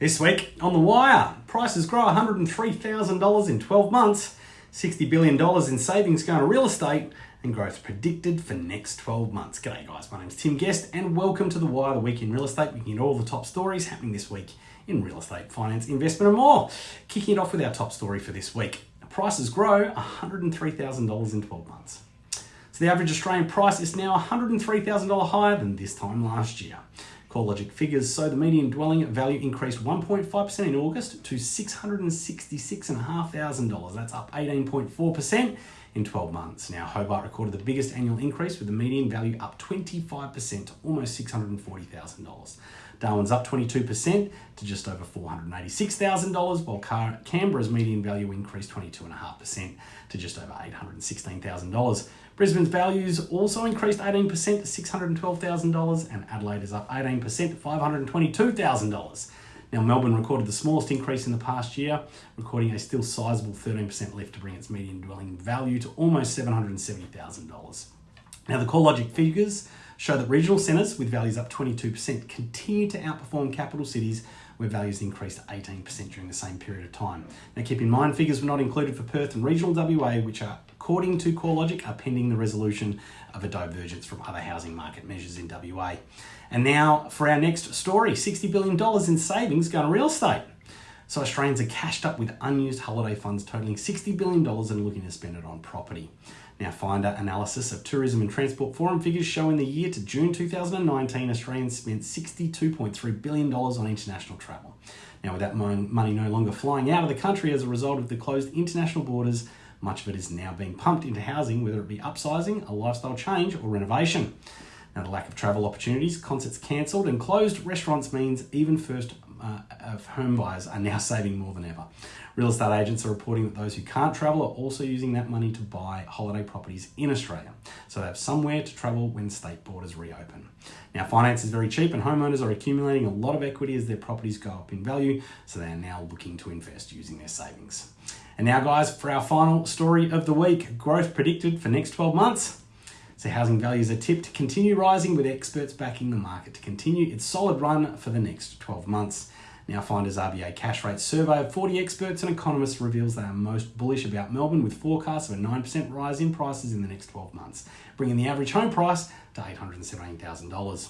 This week on The Wire, prices grow $103,000 in 12 months, $60 billion in savings going to real estate, and growth predicted for next 12 months. G'day guys, my name's Tim Guest and welcome to The Wire, the week in real estate. We can get all the top stories happening this week in real estate, finance, investment and more. Kicking it off with our top story for this week. Prices grow $103,000 in 12 months. So the average Australian price is now $103,000 higher than this time last year. CoreLogic figures so the median dwelling value increased 1.5% in August to $666,500. That's up 18.4% in 12 months. Now, Hobart recorded the biggest annual increase with the median value up 25% to almost $640,000. Darwin's up 22% to just over $486,000, while Canberra's median value increased 22.5% to just over $816,000. Brisbane's values also increased 18% to $612,000, and Adelaide is up 18% to $522,000. Now, Melbourne recorded the smallest increase in the past year, recording a still sizable 13% lift to bring its median dwelling value to almost $770,000. Now, the CoreLogic figures show that regional centres with values up 22% continue to outperform capital cities where values increased 18% during the same period of time. Now keep in mind figures were not included for Perth and regional WA which are according to CoreLogic are pending the resolution of a divergence from other housing market measures in WA. And now for our next story, $60 billion in savings going to real estate. So Australians are cashed up with unused holiday funds totaling $60 billion and looking to spend it on property. Now, Finder analysis of Tourism and Transport Forum figures show in the year to June 2019, Australians spent $62.3 billion on international travel. Now, with that money no longer flying out of the country as a result of the closed international borders, much of it is now being pumped into housing, whether it be upsizing, a lifestyle change, or renovation. Now, the lack of travel opportunities, concerts cancelled, and closed restaurants means even first uh, of home buyers are now saving more than ever. Real estate agents are reporting that those who can't travel are also using that money to buy holiday properties in Australia. So they have somewhere to travel when state borders reopen. Now, finance is very cheap and homeowners are accumulating a lot of equity as their properties go up in value. So they are now looking to invest using their savings. And now, guys, for our final story of the week growth predicted for next 12 months. So housing values are tipped to continue rising with experts backing the market to continue its solid run for the next 12 months. Now Finder's RBA cash rate survey of 40 experts and economists reveals they are most bullish about Melbourne with forecasts of a 9% rise in prices in the next 12 months, bringing the average home price to $817,000.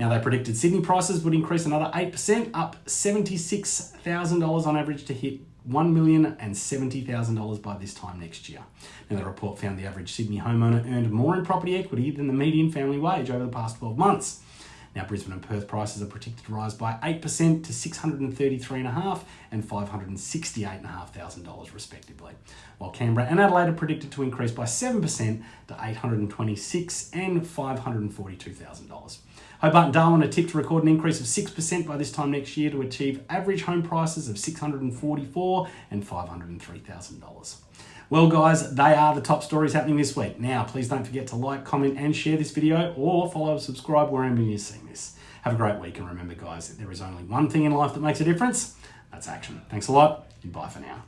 Now they predicted Sydney prices would increase another 8%, up $76,000 on average to hit $1,070,000 by this time next year. Now, the report found the average Sydney homeowner earned more in property equity than the median family wage over the past 12 months. Now, Brisbane and Perth prices are predicted to rise by 8% to $633,500 and $568,500 respectively, while Canberra and Adelaide are predicted to increase by 7% to $826,000 and $542,000. Hobart and Darwin are tipped to record an increase of 6% by this time next year to achieve average home prices of $644,000 and $503,000. Well, guys, they are the top stories happening this week. Now, please don't forget to like, comment, and share this video or follow or subscribe wherever you're seeing this. Have a great week, and remember, guys, there is only one thing in life that makes a difference. That's action. Thanks a lot, and bye for now.